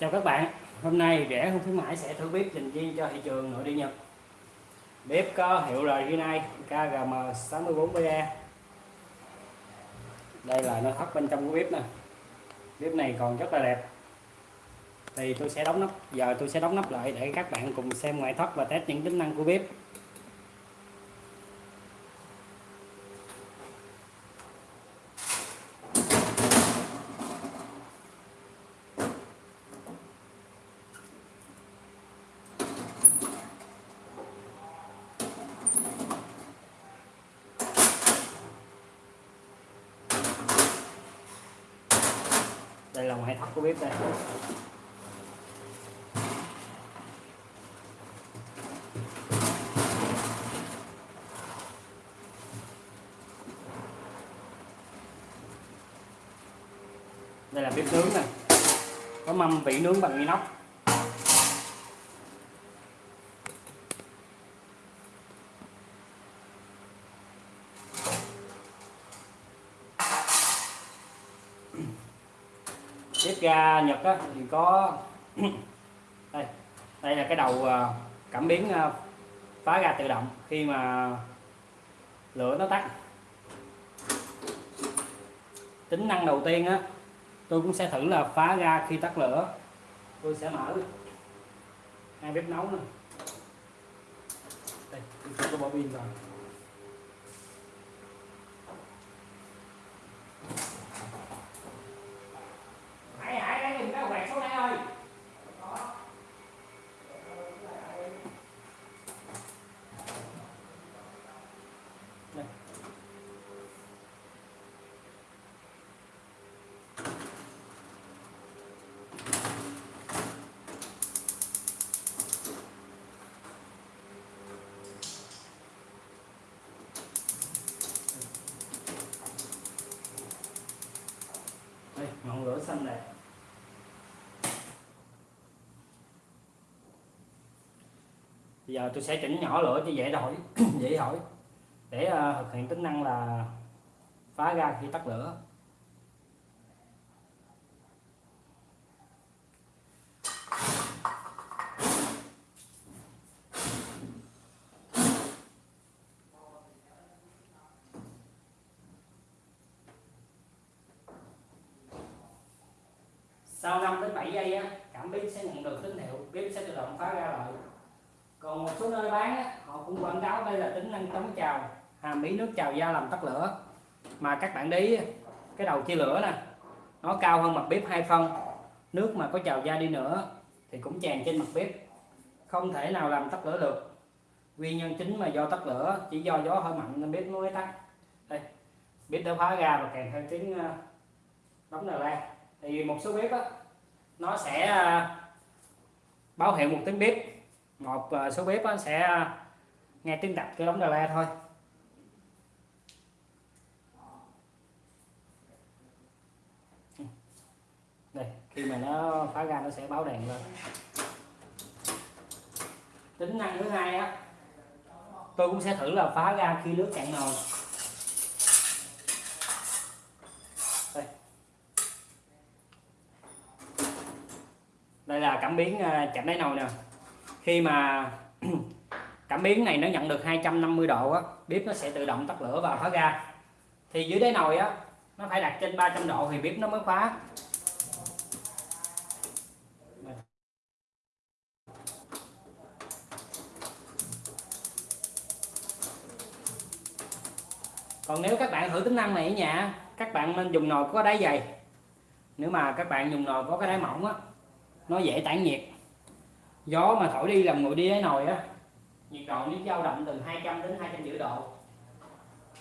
Chào các bạn, hôm nay rẻ không khuyến mãi sẽ thử bếp dành riêng cho thị trường nội địa Nhật. Bếp có hiệu lời Rinnai KGM64BE. Đây là nội thất bên trong của bếp nè. Bếp này còn rất là đẹp. Thì tôi sẽ đóng nắp, giờ tôi sẽ đóng nắp lại để các bạn cùng xem ngoại thất và test những tính năng của bếp. Hệ thống của bếp đây? Đây là bếp nướng nè. Có mâm vị nướng bằng inox. Bếp ga à, Nhật á, thì có đây đây là cái đầu à, cảm biến à, phá ga tự động khi mà lửa nó tắt. Tính năng đầu tiên á tôi cũng sẽ thử là phá ga khi tắt lửa. Tôi sẽ mở hai bếp nấu này. đây tôi sẽ bỏ pin vào Hải Hải đang dùng cái quẹt số này ơi Đây. Đây, ngọn lửa xanh này. Bây giờ tôi sẽ chỉnh nhỏ lửa cho dễ đổi, dễ hỏi để ờ, thực hiện tính năng là phá ra khi tắt lửa sau 5 đến 7 giây á, cảm biến sẽ nhận được tín hiệu bếp sẽ tự động phá ra lại. Còn một số nơi bán á, họ cũng quảng cáo đây là tính năng chống trào hàm ý nước trào da làm tắt lửa. Mà các bạn đi cái đầu chia lửa nè nó cao hơn mặt bếp hai phân nước mà có trào da đi nữa thì cũng tràn trên mặt bếp không thể nào làm tắt lửa được. Nguyên nhân chính mà do tắt lửa chỉ do gió hơi mạnh nên bếp nó mới tắt. Đây bếp đã phá ra và kèm theo tiếng ờ, đóng nồi la. Thì một số bếp á nó sẽ à, báo hiệu một tiếng bếp. Một à, số bếp nó sẽ à, nghe tiếng đập cái đóng đà la thôi. Đây, khi mà nó phá ra nó sẽ báo đèn lên. Tính năng thứ hai á, tôi cũng sẽ thử là phá ra khi nước cạn nồi đây đây là cảm biến à, chạm đáy nồi nè. Khi mà cảm biến này nó nhận được 250 độ á, bếp nó sẽ tự động tắt lửa và khóa ga. Thì dưới đáy nồi á, nó phải đặt trên 300 độ thì bếp nó mới khóa còn nếu các bạn thử tính năng này ở nhà các bạn nên dùng nồi có đáy dày. Nếu mà các bạn dùng nồi có cái đáy mỏng á nó dễ tản nhiệt. Gió mà thổi đi làm nguội đi đáy nồi á, nhiệt độ nó dao động từ 200 đến 250 độ,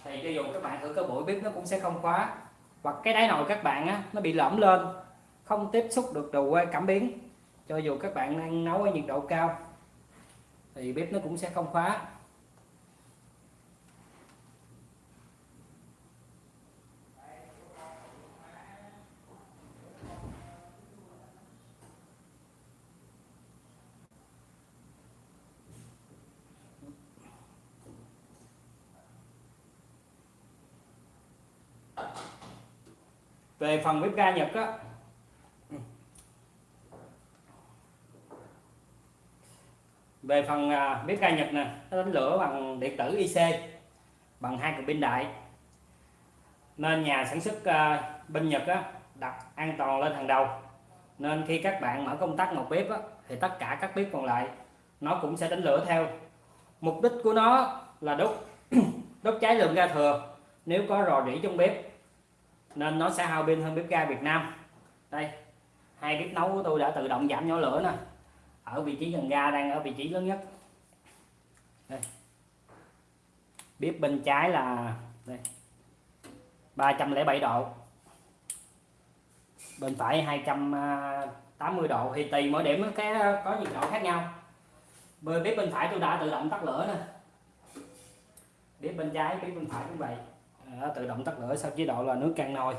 thì cho dù các bạn thử cái buổi bếp nó cũng sẽ không khóa. Hoặc cái đáy nồi các bạn á, nó bị lõm lên, không tiếp xúc được đầu quay cảm biến. Cho dù các bạn đang nấu ở nhiệt độ cao, thì bếp nó cũng sẽ không khóa. về phần bếp ga Nhật á. Về phần à, bếp ga Nhật nè nó đánh lửa bằng điện tử IC bằng hai cực pin đại. Nên nhà sản xuất à, bên Nhật á đặt an toàn lên hàng đầu. Nên khi các bạn mở công tắc một bếp á, thì tất cả các bếp còn lại nó cũng sẽ đánh lửa theo. Mục đích của nó là đốt đốt cháy lượng ga thừa. Nếu có rò rỉ trong bếp nên nó sẽ hao pin hơn bếp ga Việt Nam. Đây, hai bếp nấu của tôi đã tự động giảm nhỏ lửa nè. Ở vị trí gần ga đang ở vị trí lớn nhất. Đây. bếp bên trái là, đây 307 độ. Bên phải 280 độ. Thì tùy mỗi điểm cái có nhiệt độ khác nhau. Bên bếp bên phải tôi đã tự động tắt lửa nè. Bếp bên trái, bếp bên phải cũng vậy tự động tắt lửa sau chế độ là nước căng nồi.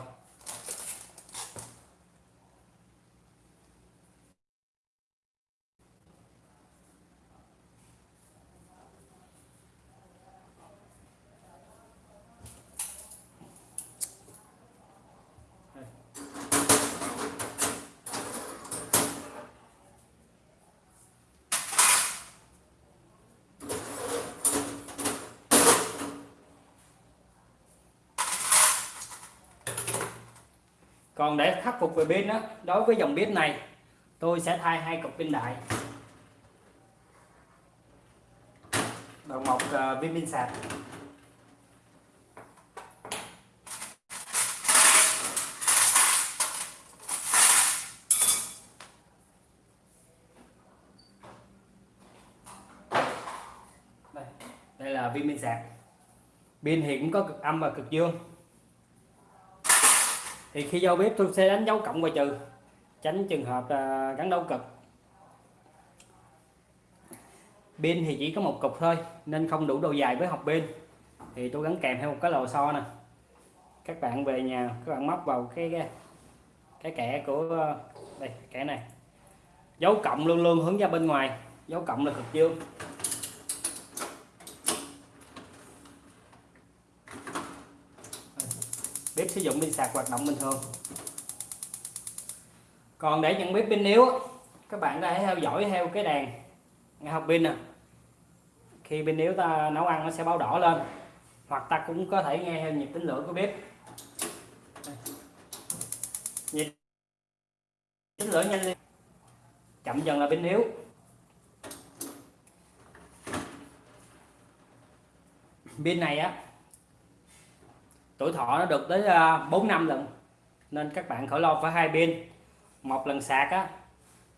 Còn để khắc phục về pin đó đối với dòng bếp này tôi sẽ thay hai cục pin đại. Đầu một ờ, uh, viên pin sạc. Đây, đây là viên pin sạc. Pin thì cũng có cực âm và cực dương thì khi giao bếp tôi sẽ đánh dấu cộng và trừ tránh trường hợp à, gắn đấu cực. Pin thì chỉ có một cục thôi nên không đủ độ dài với học pin. Thì tôi gắn kèm theo một cái lò xo nè. Các bạn về nhà các bạn móc vào cái cái, cái kẻ của à, đây kẻ này. Dấu cộng luôn luôn hướng ra bên ngoài dấu cộng là cực dương. Bếp sử dụng pin sạc hoạt động bình thường. Còn để nhận biết pin yếu các bạn có thể theo dõi theo cái đèn nghe học pin nè. Khi pin yếu ta nấu ăn nó sẽ báo đỏ lên, hoặc ta cũng có thể nghe theo nhịp tính lửa của bếp. Nhịp tính lửa nhanh lên. Chậm dần là pin yếu. Pin này á tuổi thọ nó được tới à, 4 năm lần. Nên các bạn khỏi lo phải hai pin một lần sạc á,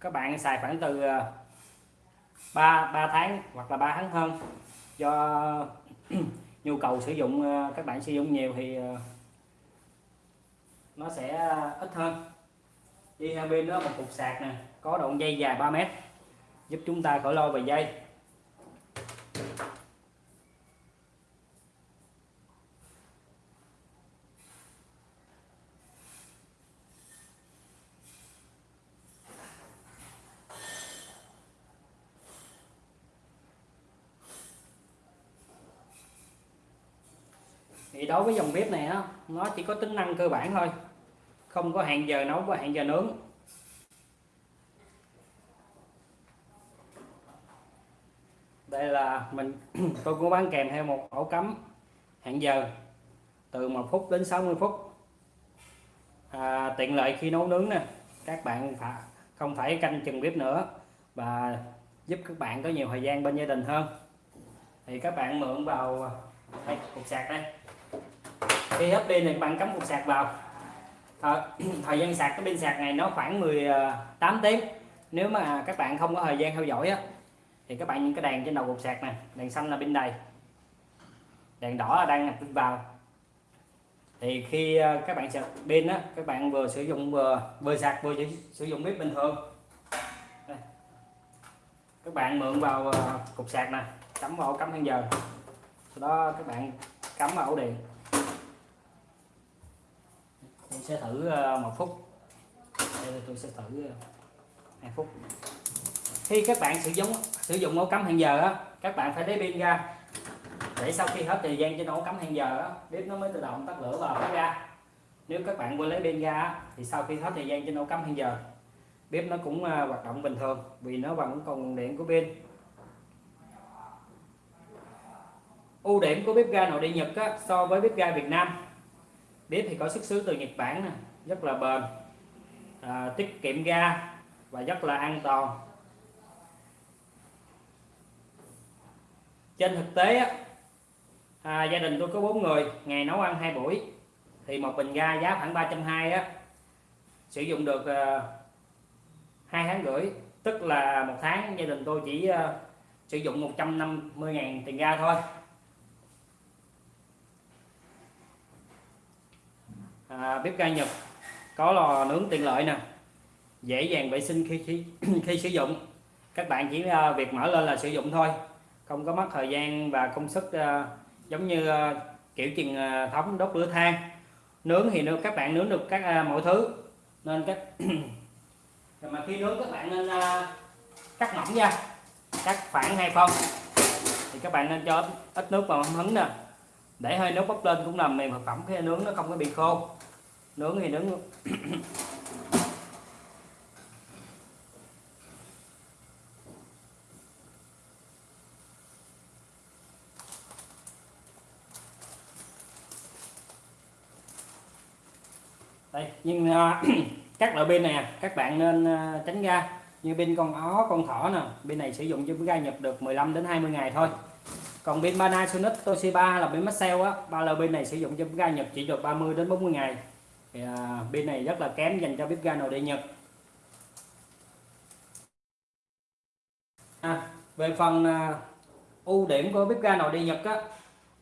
các bạn xài khoảng từ à, 3 3 tháng hoặc là 3 tháng hơn. Do nhu cầu sử dụng à, các bạn sử dụng nhiều thì nó sẽ ít hơn. Đi hai pin đó một cục sạc nè, có đoạn dây dài 3 mét, giúp chúng ta khỏi lo về dây. Thì đối với dòng bếp này á nó chỉ có tính năng cơ bản thôi. Không có hẹn giờ nấu và hẹn giờ nướng. Đây là mình tôi cũng bán kèm theo một ổ cắm hẹn giờ từ 1 phút đến 60 phút. À, tiện lợi khi nấu nướng nè. Các bạn phải không phải canh chừng bếp nữa và giúp các bạn có nhiều thời gian bên gia đình hơn. Thì các bạn mượn vào à, đây cục sạc đây khi hết pin này bạn cắm cục sạc vào. Thời, thời gian sạc cái pin sạc này nó khoảng 18 ờ, tiếng. Nếu mà các bạn không có thời gian theo dõi á thì các bạn những cái đèn trên đầu cục sạc này đèn xanh là pin đầy. Đèn đỏ là đang nhập pin vào. Thì khi ờ, các bạn sạc pin á các bạn vừa sử dụng vừa vừa sạc vừa sử dụng bếp bình thường. Đây. các bạn mượn vào ờ, cục sạc nè cắm vào cắm hang giờ. Sau đó các bạn cắm vào ổ điện. Ờ, tôi sẽ thử một phút. Đây tôi sẽ thử hai phút. Khi các bạn sử dụng sử dụng ổ cắm hẹn giờ á các bạn phải lấy pin ra. Để sau khi hết thời gian trên ổ cắm hẹn giờ á bếp nó mới tự động tắt lửa và phát ra. Nếu các bạn quên lấy pin ra thì sau khi hết thời gian trên ổ cắm hẹn giờ bếp nó cũng ờ, hoạt động bình thường vì nó vẫn còn điện của pin. Ưu điểm của bếp ga nội địa Nhật á, so với bếp ga Việt Nam bếp thì có xuất xứ từ Nhật Bản nè rất là bền à, tiết kiệm ga và rất là an toàn. Trên thực tế á, à, gia đình tôi có bốn người ngày nấu ăn hai buổi thì một bình ga giá khoảng 320 á sử dụng được à, hai tháng rưỡi tức là một tháng gia đình tôi chỉ à, sử dụng 150 ngàn tiền ga thôi. À, bếp ga Nhật. Có lò nướng tiện lợi nè. Dễ dàng vệ sinh khi khi, khi sử dụng. Các bạn chỉ uh, việc mở lên là sử dụng thôi. Không có mất thời gian và công sức uh, giống như uh, kiểu truyền uh, thống đốt lửa than. Nướng thì nướng các bạn nướng được các uh, mọi thứ. Nên các mà khi nướng các bạn nên uh, cắt mỏng ra cắt khoảng hai phân. Thì các bạn nên cho ít, ít nước vào hứng nè để hơi nước bốc lên cũng làm mềm thực phẩm khi nướng nó không có bị khô. Nướng thì nướng đây nhưng uh, các loại pin này à, các bạn nên uh, tránh ra. Như pin con ó con thỏ nè pin này sử dụng cho ga nhập được 15 đến 20 ngày thôi còn bên Panasonic Toshiba là pin Maxell á. Ba loại bên này sử dụng cho bếp ga nhập chỉ được 30 đến 40 ngày. Thì à, bên này rất là kém dành cho bếp ga nội địa Nhật. À, về phần à, ưu điểm của bếp ga nội địa Nhật á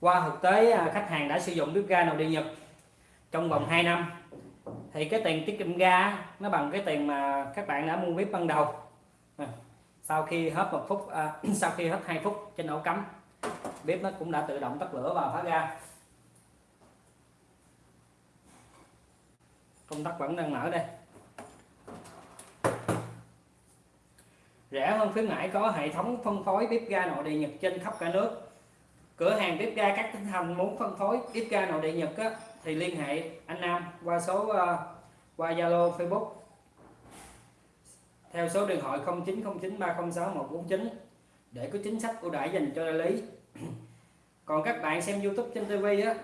qua thực tế à, khách hàng đã sử dụng bếp ga nội địa Nhật trong vòng 2 năm thì cái tiền tiết kiệm ga nó bằng cái tiền mà các bạn đã mua bếp ban đầu. À, sau khi hết một phút à, sau khi hết 2 phút trên ổ cắm bếp nó cũng đã tự động tắt lửa và phá ra công tắc vẫn đang mở đây. Rẻ hơn khuyến mãi có hệ thống phân phối bếp ga nội địa Nhật trên khắp cả nước. Cửa hàng bếp ga các tỉnh thành muốn phân phối bếp ga nội địa Nhật á, thì liên hệ anh Nam qua số uh, qua Zalo Facebook. Theo số điện thoại 0909306149 để có chính sách ưu đãi dành cho đại lý. còn các bạn xem YouTube trên TV á,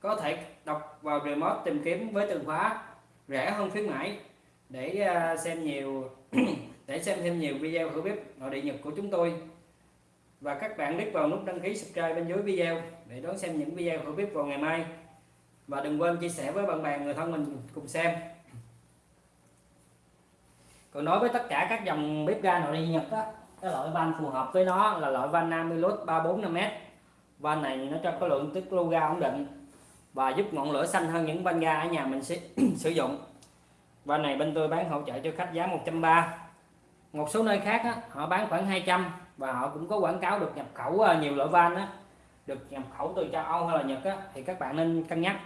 có thể đọc vào remote tìm kiếm với từ khóa rẻ hơn khuyến mãi để à, xem nhiều để xem thêm nhiều video thử bếp nội địa nhật của chúng tôi. Và các bạn click vào nút đăng ký subscribe bên dưới video để đón xem những video thử bếp vào ngày mai. Và đừng quên chia sẻ với bạn bè, người thân mình cùng xem. Còn nói với tất cả các dòng bếp ga nội địa nhật á cái loại van phù hợp với nó là loại van Amilus 345m van này nó cho có lượng tiết lưu ga ổn định và giúp ngọn lửa xanh hơn những van ga ở nhà mình sẽ sử dụng. Van này bên tôi bán hỗ trợ cho khách giá 130 một số nơi khác á, họ bán khoảng 200 và họ cũng có quảng cáo được nhập khẩu à, nhiều loại van á, được nhập khẩu từ châu Âu hay là Nhật á, thì các bạn nên cân nhắc.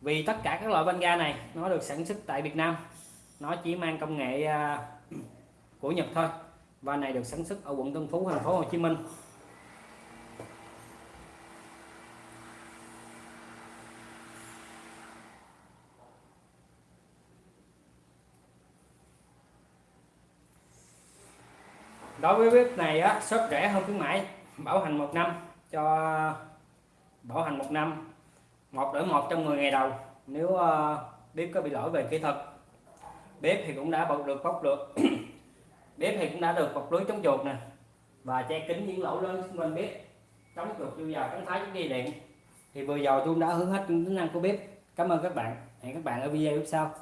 Vì tất cả các loại van ga này nó được sản xuất tại Việt Nam nó chỉ mang công nghệ à, của Nhật thôi van này được sản xuất ở quận Tân Phú thành phố Hồ Chí Minh. Đối với bếp này á shop rẻ hơn khuyến mãi bảo hành một năm cho bảo hành một năm một đổi một trong 10 ngày đầu. Nếu uh, bếp có bị lỗi về kỹ thuật bếp thì cũng đã bọc được bóc được bếp thì cũng đã được bọc lưới chống chuột nè. Và che kính những lỗ lớn xung quanh bếp. Chống chuột chui vào chống thái chống dây điện. Thì vừa rồi tôi đã hướng hết những tính năng của bếp. Cảm ơn các bạn. Hẹn các bạn ở video tiếp sau.